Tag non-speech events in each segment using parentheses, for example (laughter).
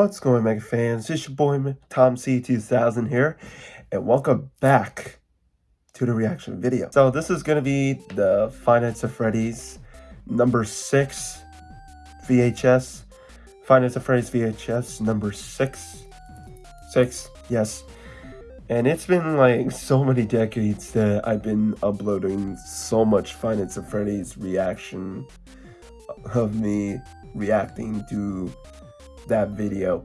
What's going on, Mega fans? It's your boy Tom C2000 here, and welcome back to the reaction video. So this is gonna be the Five of Freddy's number six VHS. Five of Freddy's VHS number six, six, yes. And it's been like so many decades that I've been uploading so much Five of Freddy's reaction of me reacting to that video.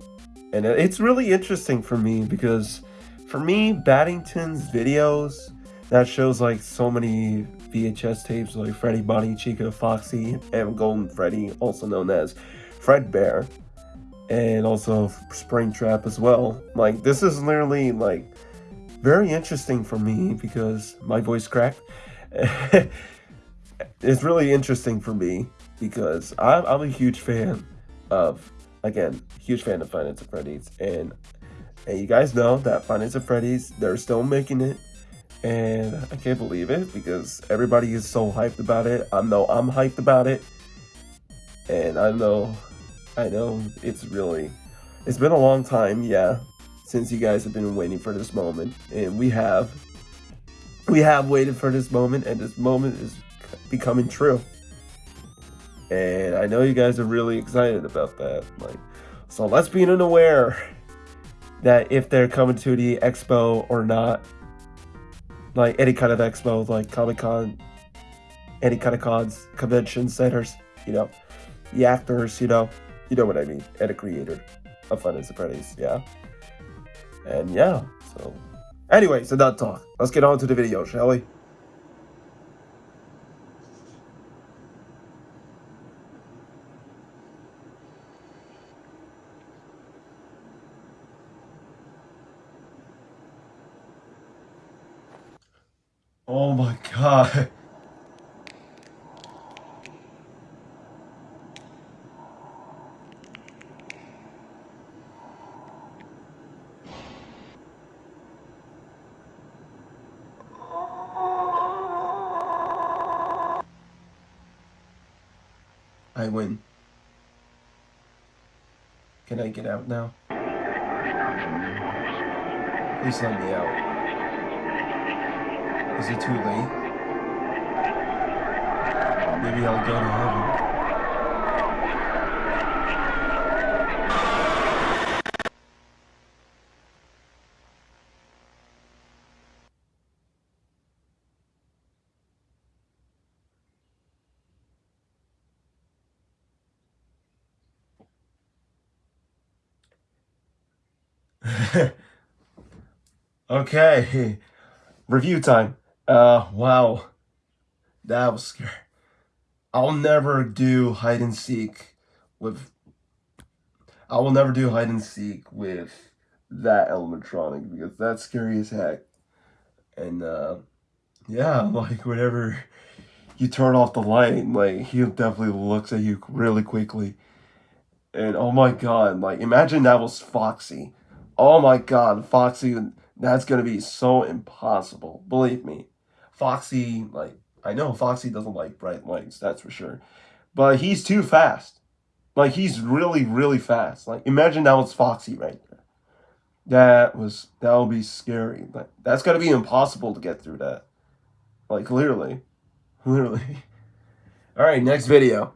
And it's really interesting for me because for me, Battington's videos that shows like so many VHS tapes like Freddy, Bonnie, Chica, Foxy, and Golden Freddy, also known as Fredbear, and also Springtrap as well. Like this is literally like very interesting for me because my voice cracked. (laughs) it's really interesting for me because I'm, I'm a huge fan of again, huge fan of Five Nights of Freddy's, and and you guys know that Five Nights of Freddy's, they're still making it, and I can't believe it because everybody is so hyped about it. I know I'm hyped about it, and I know, I know it's really, it's been a long time, yeah, since you guys have been waiting for this moment, and we have, we have waited for this moment, and this moment is becoming true. And I know you guys are really excited about that. Like, so let's be unaware that if they're coming to the expo or not, like any kind of expo, like Comic Con, any kind of cons, convention centers, you know, the actors, you know, you know what I mean, and a creator of Fun and Freddy's, yeah. And yeah, so anyway, so that talk. Let's get on to the video, shall we? Oh my god. I win. Can I get out now? Please let me out. Is it too late? Maybe I'll go to heaven. (laughs) okay, review time. Uh, wow. That was scary. I'll never do hide and seek with... I will never do hide and seek with that animatronic because that's scary as heck. And, uh, yeah, (laughs) like, whenever you turn off the light, like, he definitely looks at you really quickly. And, oh my god, like, imagine that was Foxy. Oh my god, Foxy, that's gonna be so impossible. Believe me. Foxy, like, I know Foxy doesn't like bright lights, that's for sure. But he's too fast. Like, he's really, really fast. Like, imagine that was Foxy right there. That was, that would be scary. Like, that's gotta be impossible to get through that. Like, literally. (laughs) Literally. Alright, next video.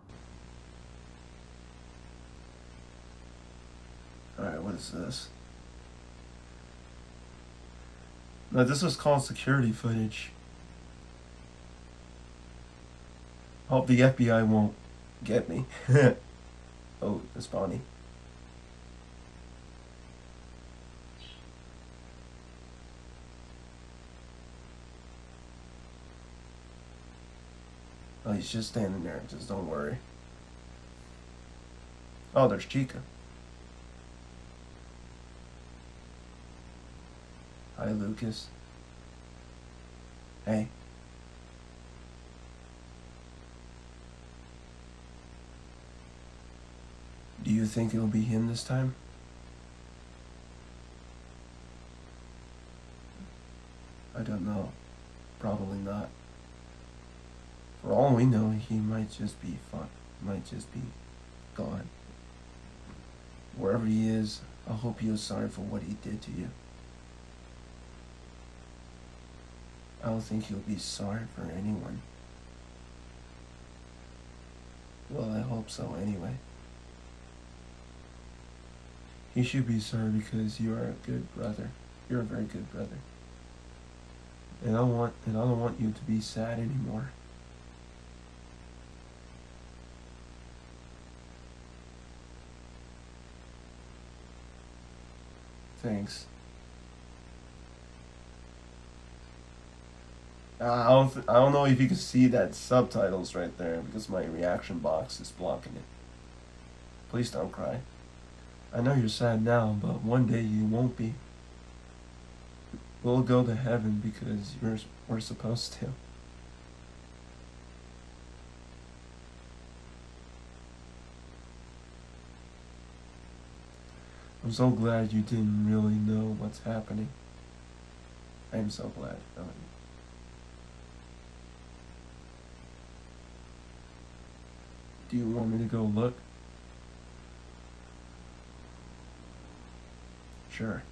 Alright, what is this? No, this was called security footage. Hope the FBI won't get me. (laughs) oh, it's Bonnie. Oh, he's just standing there. Just don't worry. Oh, there's Chica. Hi, Lucas. Hey. Do you think it'll be him this time? I don't know. Probably not. For all we know, he might just be fun. Might just be gone. wherever he is, I hope was sorry for what he did to you. I don't think he'll be sorry for anyone. Well, I hope so anyway. He should be sorry because you are a good brother. You're a very good brother. And I want and I don't want you to be sad anymore. Thanks. I don't I don't know if you can see that subtitles right there because my reaction box is blocking it. Please don't cry. I know you're sad now, but one day you won't be. We'll go to heaven because you're, we're supposed to. I'm so glad you didn't really know what's happening. I'm so glad. Do you want me to go look? Sure.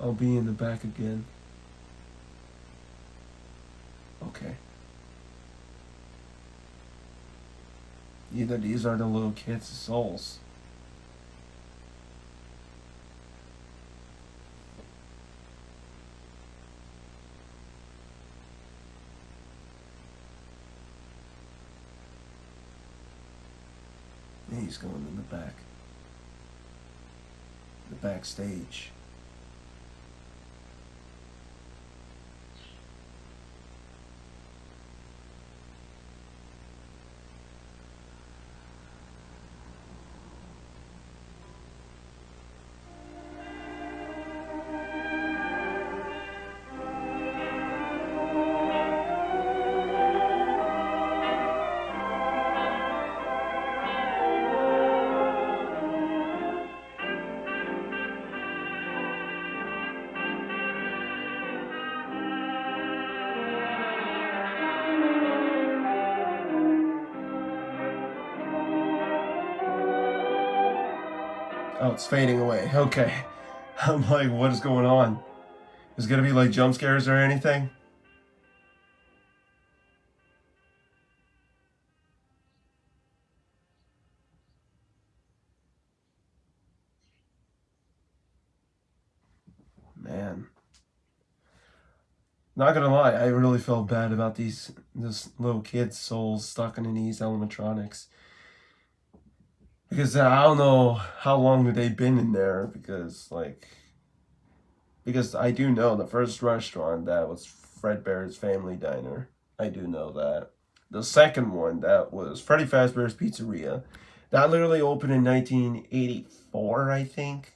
I'll be in the back again. Okay. Either these are the little kids' souls. He's going in the back. The backstage. Oh, it's fading away. Okay. (laughs) I'm like, what is going on? Is it gonna be like jump scares or anything? Man. Not gonna lie, I really felt bad about these this little kid's souls stuck in these animatronics because uh, I don't know how long they've been in there because like because I do know the first restaurant that was Fredbear's Family Diner. I do know that. The second one that was Freddy Fazbear's Pizzeria. That literally opened in 1984, I think.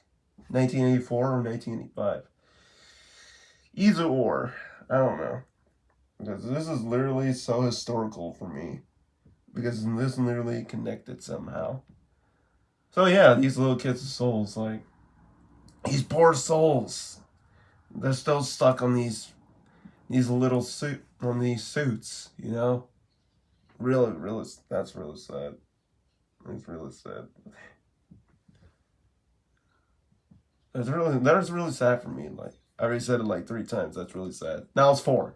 1984 or 1985. Either or. I don't know. Because this is literally so historical for me. Because this literally connected somehow. So yeah, these little kids' souls, like these poor souls, they're still stuck on these these little suit on these suits, you know. Really, really, that's really sad. It's really sad. It's really that was really sad for me. Like I already said it like three times. That's really sad. Now it's four.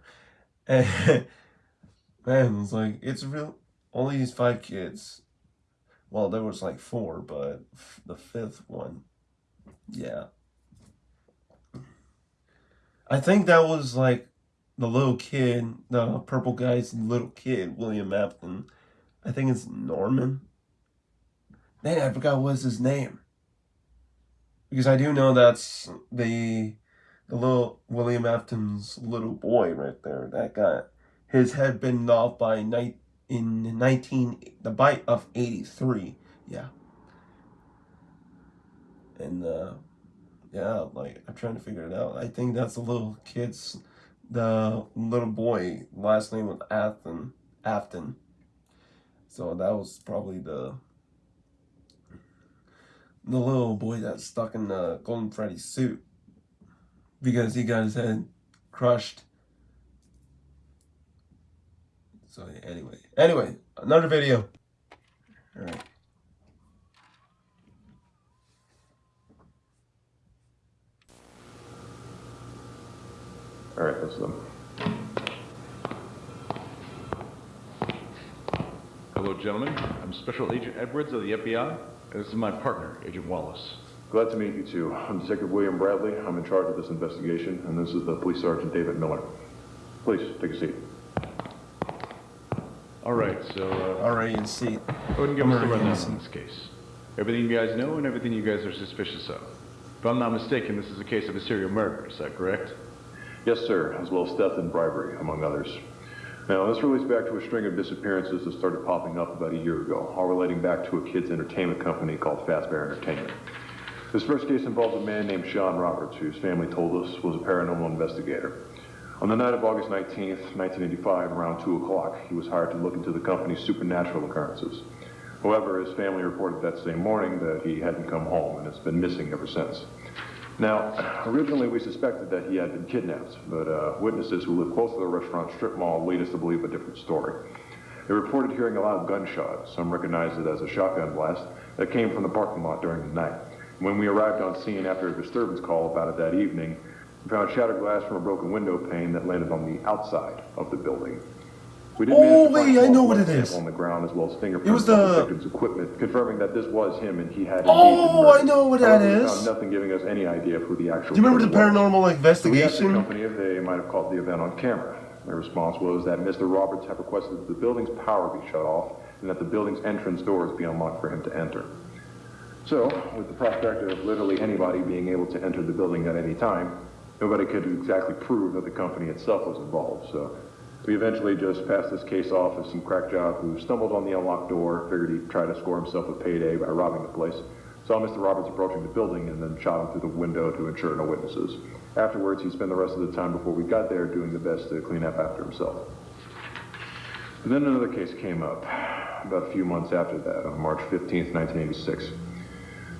And (laughs) man, it's like it's real. Only these five kids well, there was like four, but the fifth one, yeah. I think that was like the little kid, the purple guy's little kid, William Afton. I think it's Norman. Man, I forgot what's his name. Because I do know that's the the little William Afton's little boy right there. That got his head bitten off by night in 19 the bite of 83 yeah. And uh yeah like i'm trying to figure it out. I think that's the little kid's the little boy last name was afton afton so that was probably the the little boy that's stuck in the Golden Freddy suit. Because he got his head crushed. So anyway, anyway, another video. All right. All right, that's them. Hello, gentlemen. I'm Special Agent Edwards of the FBI, and this is my partner, Agent Wallace. Glad to meet you two. I'm Detective William Bradley. I'm in charge of this investigation, and this is the Police Sergeant David Miller. Please, take a seat. All right, so uh, Already in seat. go ahead and give us the Already rundown in on this case. Everything you guys know and everything you guys are suspicious of. If I'm not mistaken, this is a case of a serial murder, is that correct? Yes, sir, as well as theft and bribery, among others. Now, this relates back to a string of disappearances that started popping up about a year ago, all relating back to a kids' entertainment company called Fazbear Entertainment. This first case involves a man named Sean Roberts, whose family told us was a paranormal investigator. On the night of August 19th, 1985, around 2 o'clock, he was hired to look into the company's supernatural occurrences. However, his family reported that same morning that he hadn't come home and has been missing ever since. Now, originally we suspected that he had been kidnapped, but uh, witnesses who live close to the restaurant strip mall lead us to believe a different story. They reported hearing a loud gunshot, some recognized it as a shotgun blast, that came from the parking lot during the night. When we arrived on scene after a disturbance call about it that evening, we found shattered glass from a broken window pane that landed on the outside of the building. We did Oh, wait, I know what it is. on the ground as well as fingerprints It was the- victim's equipment, confirming that this was him and he had Oh. I know what that However, found nothing giving us any idea of who the actual Do you remember the killer was. paranormal So we asked the investigation? company if they might have caught the event on camera. Their response was that Mr. Roberts had requested that the building's power be shut off and that the building's entrance doors be unlocked for him to enter. So, with the prospect of literally anybody being able to enter the building at any time, nobody could exactly prove that the company itself was involved. So, we eventually just passed this case off as some crack job who stumbled on the unlocked door, figured he'd try to score himself a payday by robbing the place, saw Mr. Roberts approaching the building, and then shot him through the window to ensure no witnesses. Afterwards, he spent the rest of the time before we got there doing the best to clean up after himself. And then another case came up about a few months after that, on March 15th, 1986.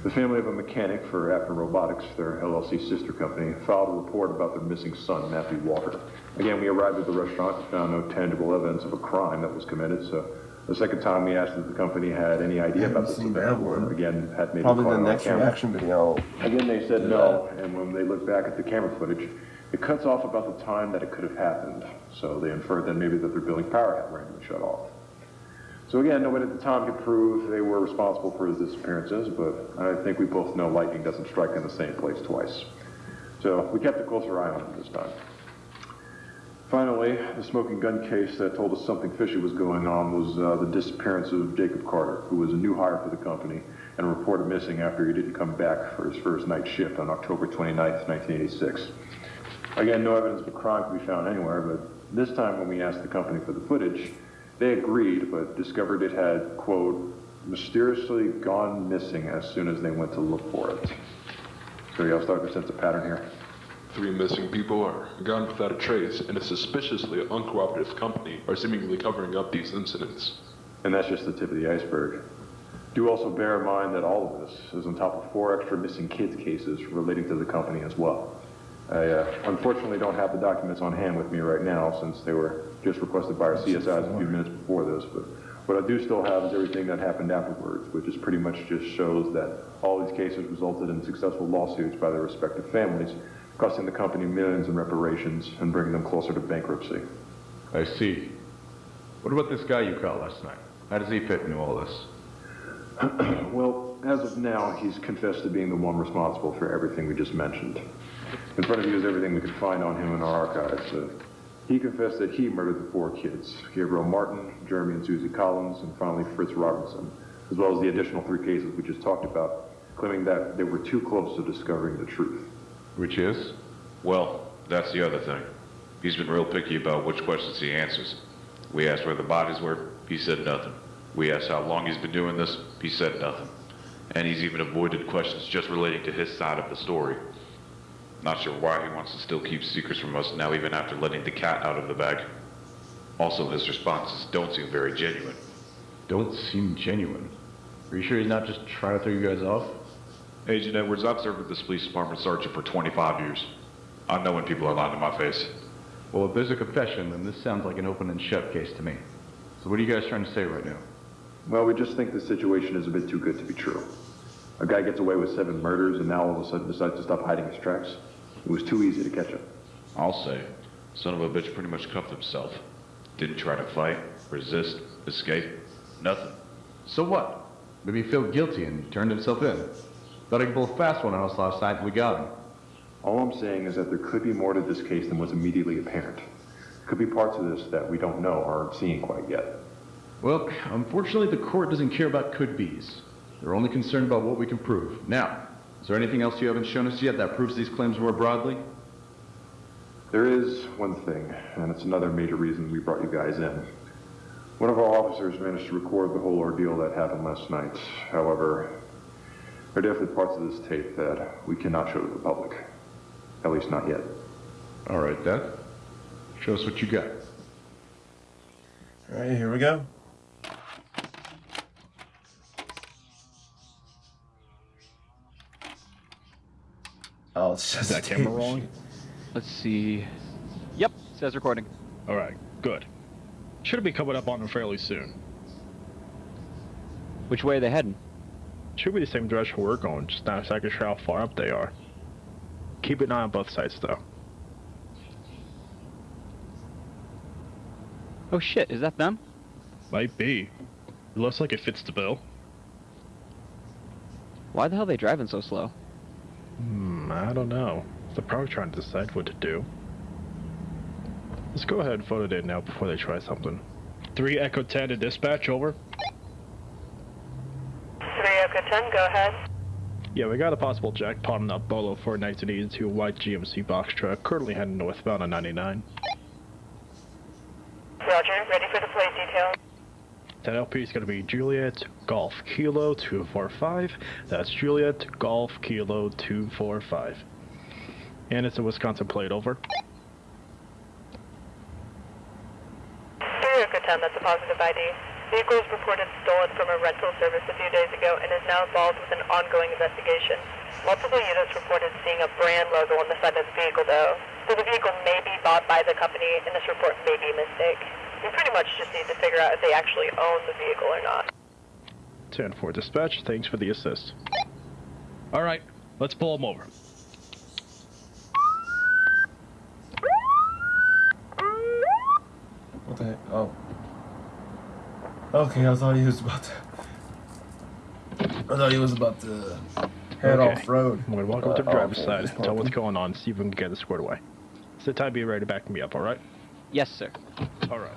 The family of a mechanic for Afton Robotics, their LLC sister company, filed a report about their missing son, Matthew Walker. Again, we arrived at the restaurant and found no tangible evidence of a crime that was committed, so the second time we asked if the company had any idea about this seen event, that one. again, had made Probably the next camera. reaction video. Again, they said no, and when they looked back at the camera footage, it cuts off about the time that it could have happened. So they inferred then maybe that their building power had randomly shut off. So again, nobody at the time could prove they were responsible for his disappearances, but I think we both know lightning doesn't strike in the same place twice. So we kept a closer eye on him this time. Finally, the smoking gun case that told us something fishy was going on was uh, the disappearance of Jacob Carter, who was a new hire for the company and reported missing after he didn't come back for his first night shift on October 29, 1986. Again, no evidence of a crime could be found anywhere, but this time when we asked the company for the footage, they agreed, but discovered it had, quote, mysteriously gone missing as soon as they went to look for it. So y'all start to sense a pattern here. Three missing people are gone without a trace, and a suspiciously uncooperative company are seemingly covering up these incidents. And that's just the tip of the iceberg. Do also bear in mind that all of this is on top of four extra missing kids cases relating to the company as well. I uh, unfortunately don't have the documents on hand with me right now since they were just requested by our CSIs a few minutes before this, but what I do still have is everything that happened afterwards, which is pretty much just shows that all these cases resulted in successful lawsuits by their respective families, costing the company millions in reparations and bringing them closer to bankruptcy. I see. What about this guy you caught last night? How does he fit into all this? (clears throat) Well, as of now, he's confessed to being the one responsible for everything we just mentioned. In front of you is everything we could find on him in our archives. Uh, he confessed that he murdered the four kids, Gabriel Martin, Jeremy and Susie Collins, and finally Fritz Robinson, as well as the additional three cases we just talked about, claiming that they were too close to discovering the truth. Which is? Well, that's the other thing. He's been real picky about which questions he answers. We asked where the bodies were, he said nothing. We asked how long he's been doing this, he said nothing. And he's even avoided questions just relating to his side of the story. Not sure why he wants to still keep secrets from us now, even after letting the cat out of the bag. Also, his responses don't seem very genuine. Don't seem genuine. Are you sure he's not just trying to throw you guys off? Agent Edwards, I've served with this police department sergeant for 25 years. I know when people are lying to my face. Well, if there's a confession, then this sounds like an open and shut case to me. So what are you guys trying to say right now? Well, we just think the situation is a bit too good to be true. A guy gets away with seven murders and now all of a sudden decides to stop hiding his tracks. It was too easy to catch him. I'll say, son of a bitch pretty much cuffed himself. Didn't try to fight, resist, escape, nothing. So what? Maybe he felt guilty and turned himself in. Thought he could pull a fast one on us last night and we got him. All I'm saying is that there could be more to this case than was immediately apparent. Could be parts of this that we don't know or aren't seeing quite yet. Well, unfortunately, the court doesn't care about could be's. They're only concerned about what we can prove. Now, is there anything else you haven't shown us yet that proves these claims more broadly? There is one thing, and it's another major reason we brought you guys in. One of our officers managed to record the whole ordeal that happened last night. However, there are definitely parts of this tape that we cannot show to the public. At least not yet. All right, Dad. Show us what you got. All right, here we go. Oh, it's just Is that camera machine. rolling? Let's see. Yep, says recording. All right, good. Should be coming up on them fairly soon. Which way are they heading? Should be the same direction we're going, just not exactly sure how far up they are. Keep an eye on both sides, though. Oh shit, is that them? Might be. It looks like it fits the bill. Why the hell are they driving so slow? Hmm, I don't know. They're probably trying to decide what to do. Let's go ahead and photo it now before they try something. 3 Echo 10 to dispatch, over. 3 Echo 10, go ahead. Yeah, we got a possible jackpot on that Bolo for 1982 white GMC box truck, currently heading northbound on 99. Roger, ready for the plate detail. That LP is going to be Juliet Golf Kilo 245. That's Juliet Golf Kilo 245. And it's a Wisconsin plate over. 3 Echo 10, that's a positive ID. Vehicle was reported stolen from a rental service a few days ago and is now involved with an ongoing investigation. Multiple units reported seeing a brand logo on the side of the vehicle though, so the vehicle may be bought by the company and this report may be a mistake. We pretty much just need to figure out if they actually own the vehicle or not. 10 for dispatch, thanks for the assist. Alright, let's pull them over. What the heck? Oh. Okay, I thought he was about to. I thought he was about to head Okay. off road. I'm going to walk over to the Uh, driver's okay, side, just tell what's going on, see if we can get it squared away. Sit tight, be ready to back me up, alright? Yes, sir. Alright.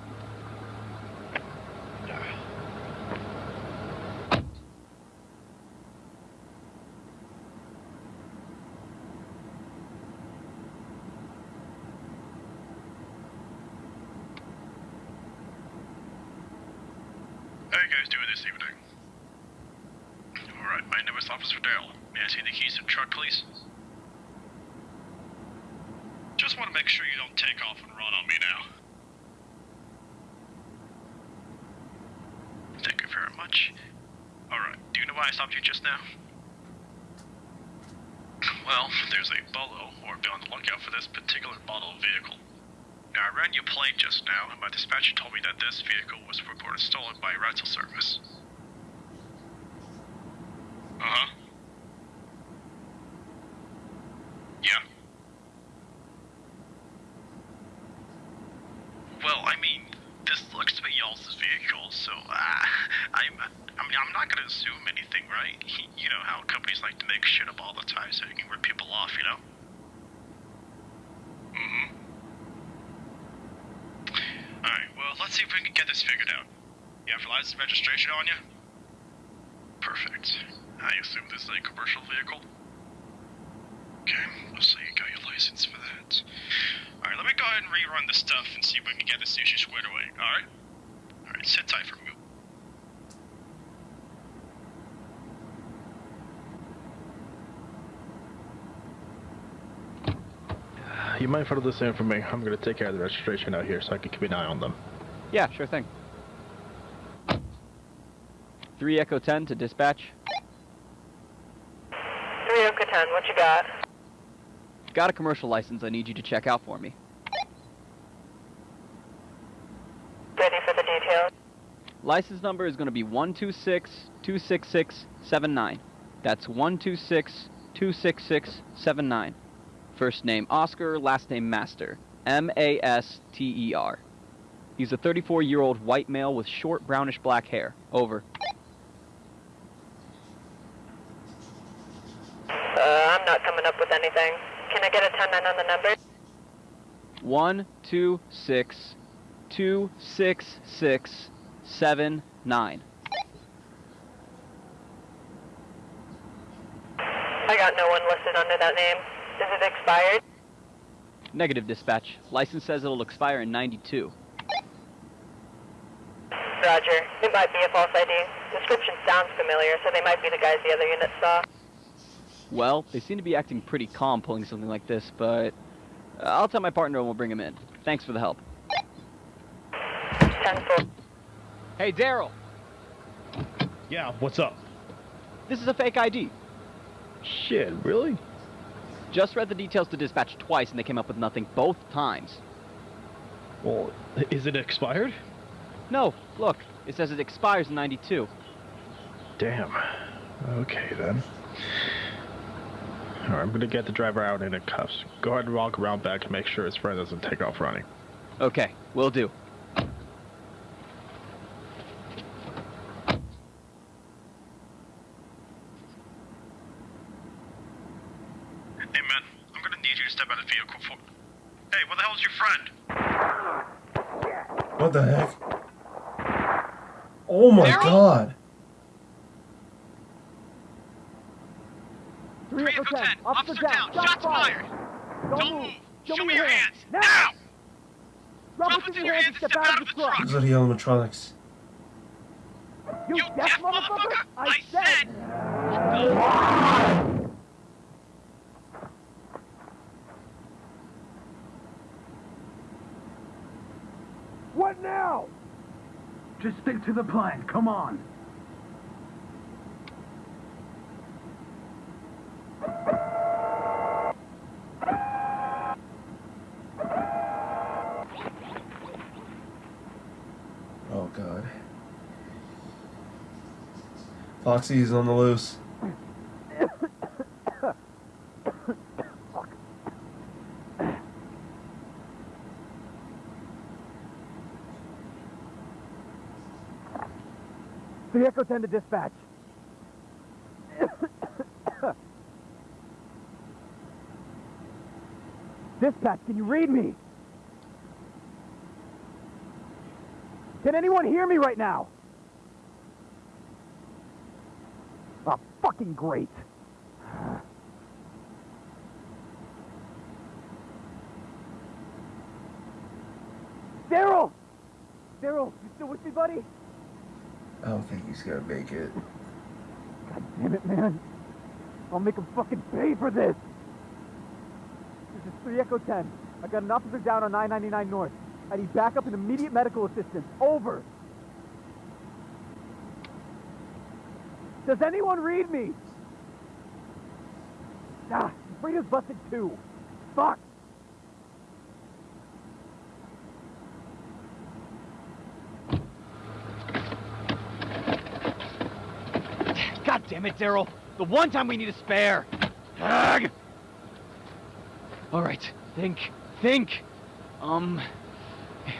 How you guys doing this evening? Alright, my name is Officer Dale. May I see the keys to the truck, please? Just want to make sure you don't take off and run on me now. Thank you very much. Alright, do you know why I stopped you just now? Well, there's a Bolo, or be on the lookout for this particular model vehicle. Now, I ran your plate just now, and my dispatcher told me that this vehicle was reported stolen by a rental service. Uh huh. Yeah. Well, I mean, this looks to be y'all's vehicle, so uh, I'm. I mean, I'm not gonna assume anything, right? (laughs) You know how companies like to make shit up all the time so they can rip people off, you know? Mm-hmm. Alright, well, let's see if we can get this figured out. You have your license registration on you? Perfect. I assume this is a commercial vehicle? Okay, so you got your license for that. Alright, let me go ahead and rerun the stuff and see if we can get this issue squared away, alright? Alright, sit tight for me. You mind photo this in for me? I'm going to take care of the registration out here so I can keep an eye on them. Yeah, sure thing. 3 Echo 10 to dispatch. 3 Echo 10, what you got? Got a commercial license I need you to check out for me. Ready for the details? License number is going to be 126-26679. That's 126-26679. First name Oscar, last name Master. M-A-S-T-E-R. He's a 34-year-old white male with short brownish black hair. Over. Uh, I'm not coming up with anything. Can I get a 10-9 on the number? One two six two six six seven nine. I got no one listed under that name. Is it expired? Negative dispatch. License says it'll expire in 92. Roger. It might be a false ID. Description sounds familiar, so they might be the guys the other unit saw. Well, they seem to be acting pretty calm pulling something like this, but I'll tell my partner and we'll bring him in. Thanks for the help. 10 4. Hey, Daryl, Yeah, what's up? this is a fake ID. Shit, really? Just read the details to dispatch twice and they came up with nothing both times. Well, is it expired? No, look, it says it expires in 92. Damn. Okay then. I'm gonna get the driver out in the cuffs. Go ahead and walk around back to make sure his friend doesn't take off running. Okay, will do. Hey, man, I'm gonna need you to step out of the vehicle for. Hey, where the hell's your friend? What the heck? Oh my god. 10, officer down, shots fired! Don't move! Show me your hands! Now! Drop what's in your hands and step out of the truck! Those are the animatronics. You deaf motherfucker! I said! What now? Just stick to the plan. Come on. Oh god. Foxy's on the loose. 10 to dispatch. (coughs) dispatch, can you read me? Can anyone hear me right now? Oh, fucking great. Daryl! Daryl, you still with me, buddy? I don't think he's gonna make it. God damn it, man. I'll make him fucking pay for this. This is 3 Echo 10. I got an officer down on 999 North. I need backup and immediate medical assistance. Over. Does anyone read me? Ah, Frida's busted too. Fuck. God damn it, Daryl! The one time we need a spare! Ugh. Alright, think, think! Um,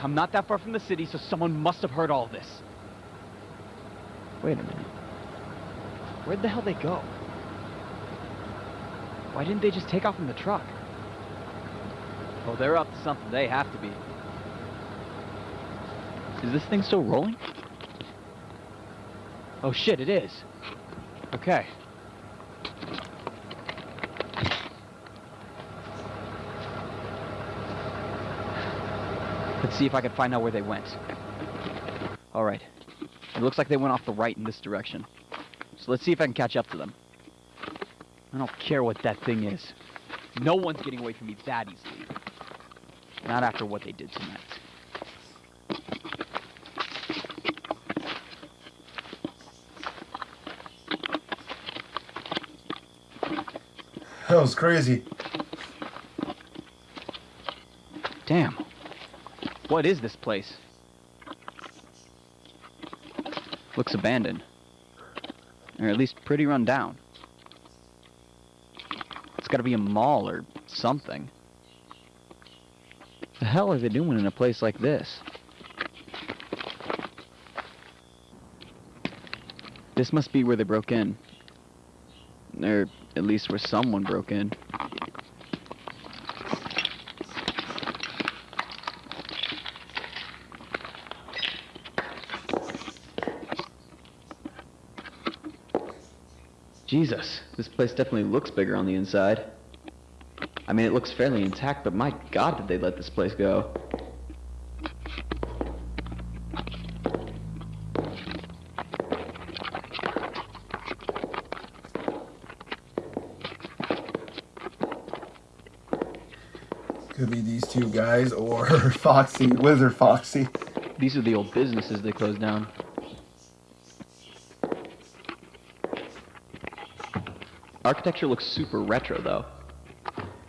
I'm not that far from the city, so someone must have heard all this. Wait a minute. Where'd the hell they go? Why didn't they just take off in the truck? Oh, they're up to something. They have to be. Is this thing still rolling? Oh shit, it is. Okay. Let's see if I can find out where they went. Alright. It looks like they went off the right in this direction. So let's see if I can catch up to them. I don't care what that thing is. No one's getting away from me that easily. Not after what they did tonight. That was crazy. Damn. What is this place? Looks abandoned. Or at least pretty run down. It's gotta be a mall or something. The hell are they doing in a place like this? This must be where they broke in. Or at least where someone broke in. Jesus, this place definitely looks bigger on the inside. I mean, it looks fairly intact, but my god, did they let this place go? Could be these two guys or (laughs) Foxy, Withered Foxy. These are the old businesses they closed down. Architecture looks super retro, though.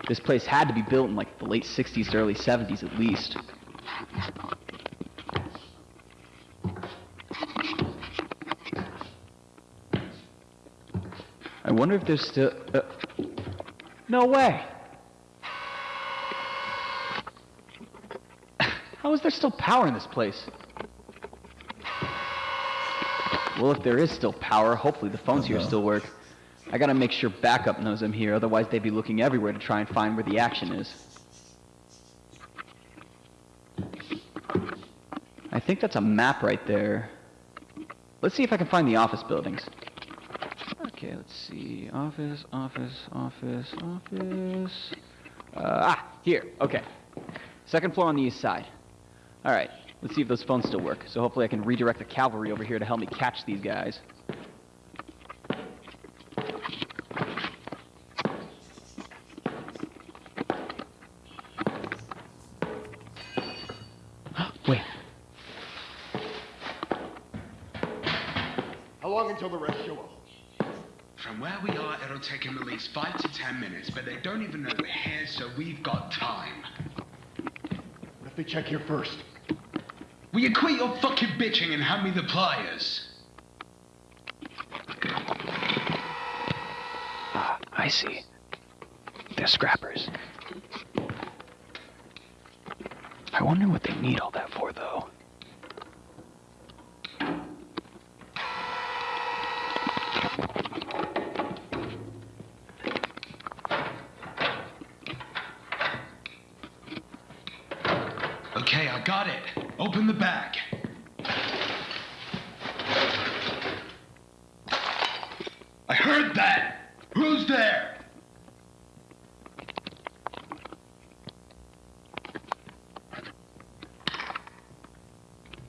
This place had to be built in like the late 60s to early 70s at least. I wonder if there's still... Uh, no way! How is there still power in this place? Well, if there is still power, hopefully the phones here still work. I gotta make sure backup knows I'm here, otherwise they'd be looking everywhere to try and find where the action is. I think that's a map right there. Let's see if I can find the office buildings. Okay, let's see. Office, office, office, office. Uh, ah, here. Okay. Second floor on the east side. All right. Let's see if those phones still work. So hopefully I can redirect the cavalry over here to help me catch these guys. (gasps) Wait. How long until the rest show up? From where we are, it'll take him at least five to ten minutes, but they don't even know we're here, so we've got time. What if they check here first? Will you quit your fucking bitching and hand me the pliers? Ah, I see. They're scrappers. I wonder what they need all that for, though. Okay, I got it. Open the bag. I heard that! Who's there?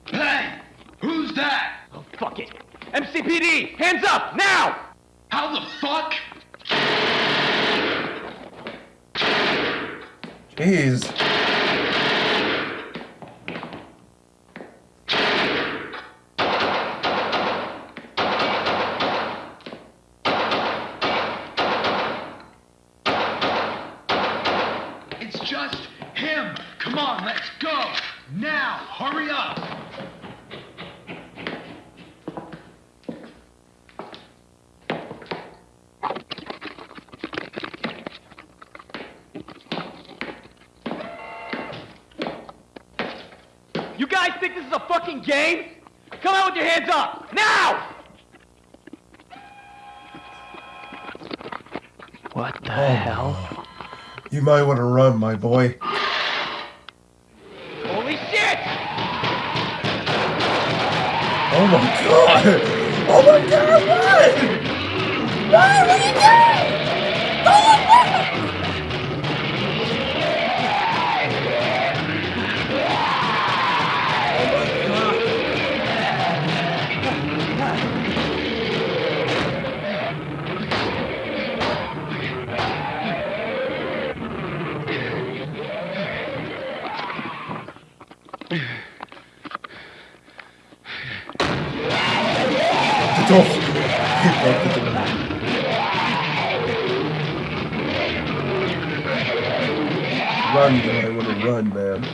Hey! Who's that? Oh, fuck it. Hands up! Now! How the fuck? Jeez. It's just him. Come on, let's go. Now, hurry up. You guys think this is a fucking game? Come out with your hands up! Now! What the hell? You might want to run, my boy. Holy shit! Oh my god! Oh my god, what? What? What are you doing? run, man. I want to run, man.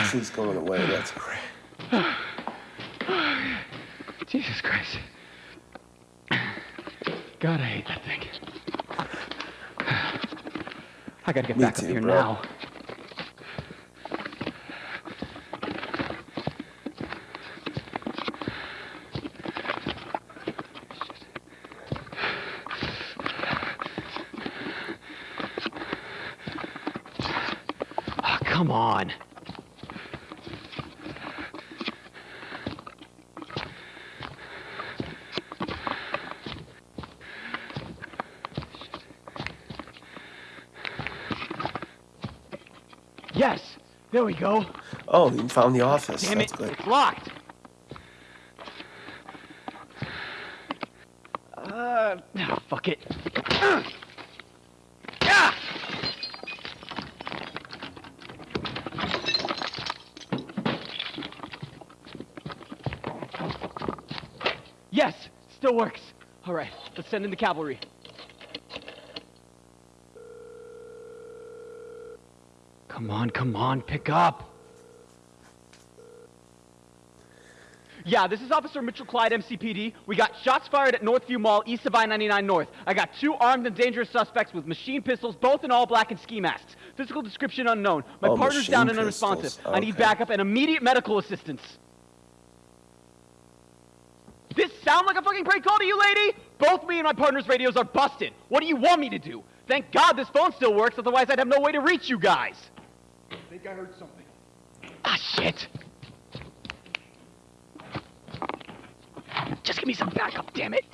Foxy's going away. That's great. Jesus Christ. God, I hate that thing. I gotta get Me back too, up here bro. now. Oh, come on. Yes, there we go. Oh, you found the office. Damn That's it, good. it's locked. Uh, ah, fuck it. (clears throat) Ah! Yes, still works. All right, let's send in the cavalry. Come on, come on, pick up. Yeah, this is Officer Mitchell Clyde, MCPD. We got shots fired at Northview Mall, east of I-99 North. I got two armed and dangerous suspects with machine pistols, both in all black and ski masks. Physical description unknown. My Oh, partner's down and machine unresponsive. pistols. I need backup and immediate medical assistance. This sound like a fucking prank call to you, lady? Both me and my partner's radios are busted. What do you want me to do? Thank God this phone still works, otherwise I'd have no way to reach you guys. Think I heard something. Ah, shit. Just give me some backup, damn it.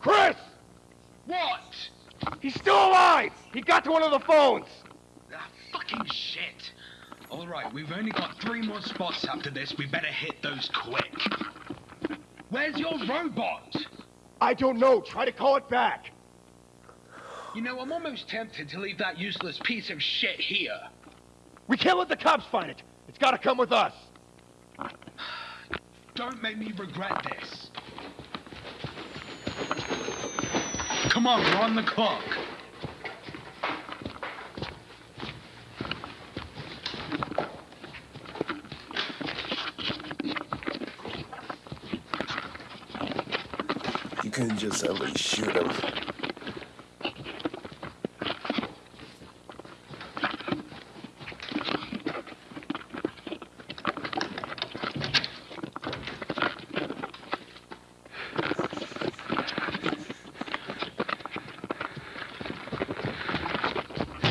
Chris! What? He's still alive! He got to one of the phones! Ah, fucking shit. All right, we've only got three more spots after this. We better hit those quick. Where's your robot? I don't know. Try to call it back. You know, I'm almost tempted to leave that useless piece of shit here. We can't let the cops find it. It's gotta come with us. (sighs) Don't make me regret this. Come on, we're on the clock. You couldn't just least shoot.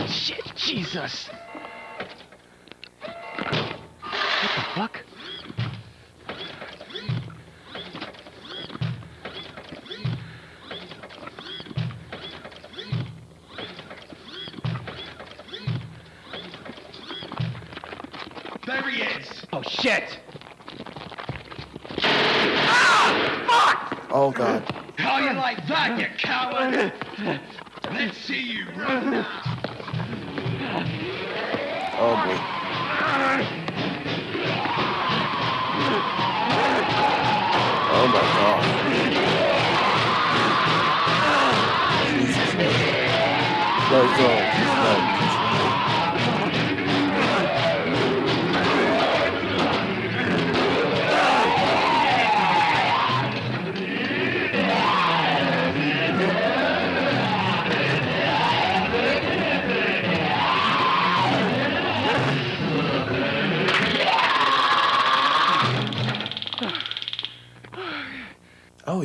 Shit, Jesus. Is. Oh, shit. Oh god. How you like that, you coward? Let's see you run. Oh boy. Oh my god. Let's go.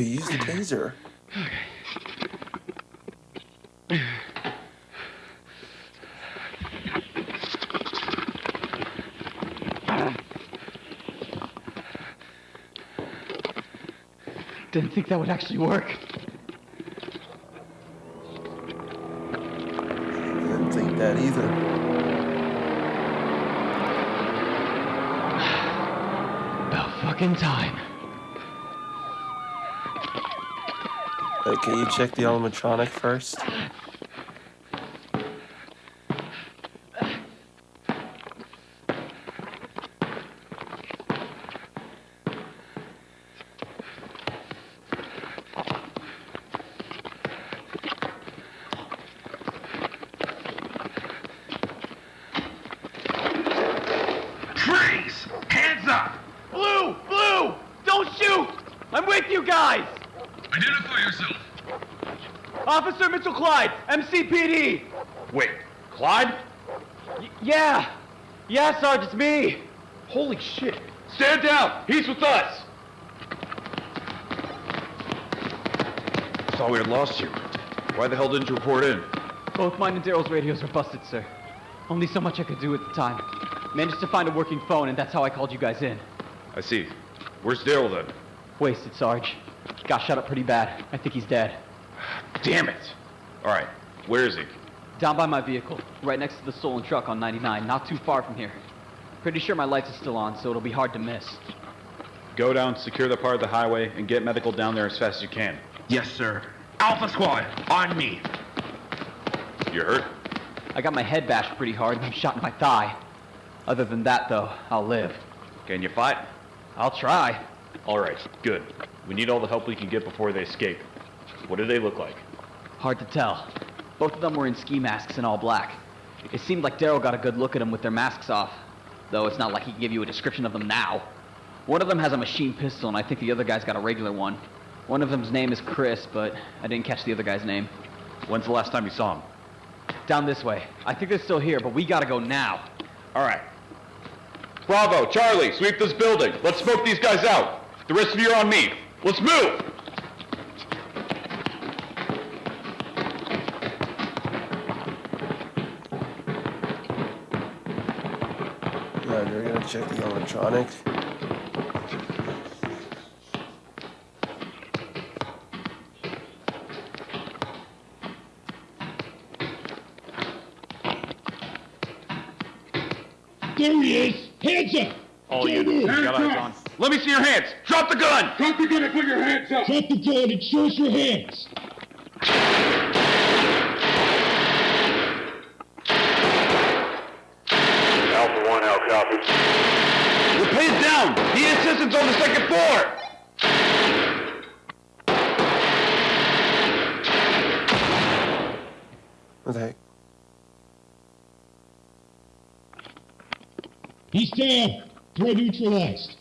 Taser. Didn't think that would actually work. Didn't think that either. About fucking time. Can you check the animatronic first? Freeze! Hands up! Blue! Blue! Don't shoot! I'm with you guys! Identify yourself. Officer Mitchell Clyde, MCPD! Wait, Clyde? Y- yeah! Yeah, Sarge, it's me! Holy shit! Stand down! He's with us! Thought we had lost you. Why the hell didn't you report in? Both mine and Daryl's radios are busted, sir. Only so much I could do at the time. Managed to find a working phone, and that's how I called you guys in. I see. Where's Daryl then? Wasted, Sarge. Got shot up pretty bad. I think he's dead. Damn it! Alright, where is he? Down by my vehicle, right next to the stolen truck on 99, not too far from here. Pretty sure my lights are still on, so it'll be hard to miss. Go down, secure the part of the highway, and get medical down there as fast as you can. Yes, sir. Alpha Squad, on me. You're hurt? I got my head bashed pretty hard and I'm shot in my thigh. Other than that, though, I'll live. Can you fight? I'll try. All right, good. We need all the help we can get before they escape. What do they look like? Hard to tell. Both of them were in ski masks and all black. It seemed like Daryl got a good look at them with their masks off, though it's not like he can give you a description of them now. One of them has a machine pistol, and I think the other guy's got a regular one. One of them's name is Chris, but I didn't catch the other guy's name. When's the last time you saw him? Down this way. I think they're still here, but we gotta go now. All right. Bravo, Charlie, sweep this building. Let's smoke these guys out. The rest of you are on me. Let's move! Check the animatronics. There he is! Hands up! All units, you got eyes on. Let me see your hands. Drop the gun. Drop the gun and put your hands up! Drop the gun and show us your hands! Alpha 1, how copy? We're pinned down. The assistant's on the second floor. What the heck? He's down! Threat neutralized.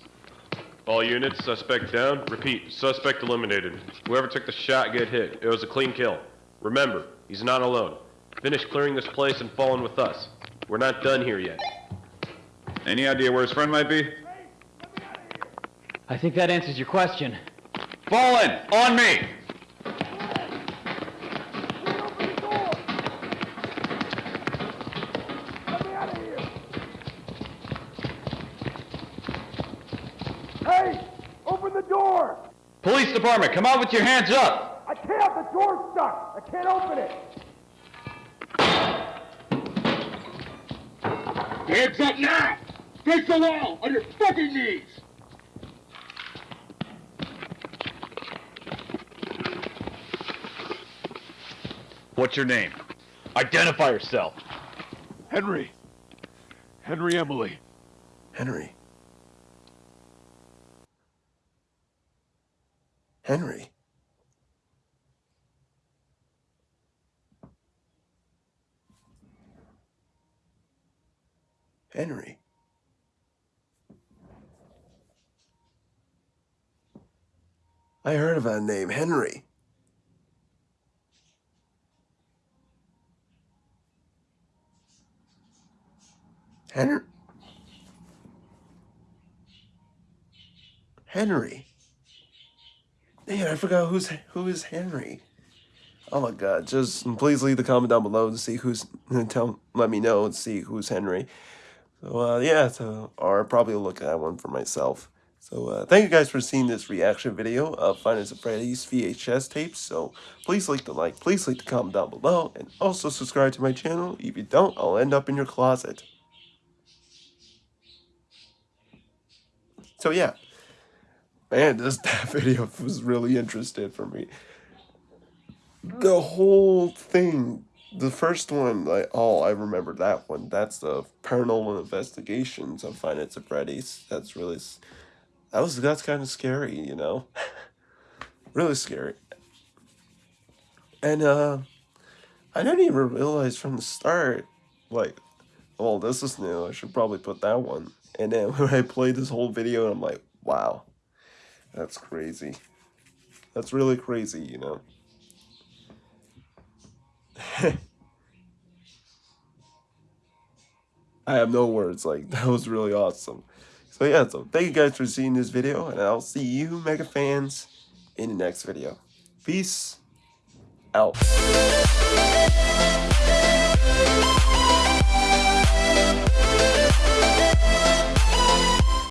All units, suspect down. Repeat, suspect eliminated. Whoever took the shot get hit. It was a clean kill. Remember, he's not alone. Finish clearing this place and fall in with us. We're not done here yet. Any idea where his friend might be? I think that answers your question. Fall in. On me. Police department, come out with your hands up. I can't! have The door's stuck! I can't open it! Hands up now! Face the wall! On your fucking knees! What's your name? Identify yourself. Henry. Henry Emily. Henry. Henry. Henry. I heard of that name, Henry. Henry. Henry. Man, I forgot who's who is Henry. Oh my god, just please leave the comment down below to see who's tell let me know and see who's Henry. So uh, yeah, so or probably look at one for myself. So uh, thank you guys for seeing this reaction video of Nights at Freddy's VHS tapes. So please leave the like, please leave the comment down below, and also subscribe to my channel. If you don't, I'll end up in your closet. So yeah, man, this (laughs) that video was really interesting for me. The whole thing, the first one, like oh, I remember that one. That's the Paranormal Investigations of Nights at Freddy's. That's really that was that's kind of scary, you know, (laughs) really scary. And uh, I didn't even realize from the start, like, well, this is new. I should probably put that one. And then (laughs) when I played this whole video, I'm like, wow, that's crazy. That's really crazy, you know. (laughs) I have no words. Like (laughs) that was really awesome. So yeah, so thank you guys for seeing this video, and I'll see you mega fans in the next video. Peace out.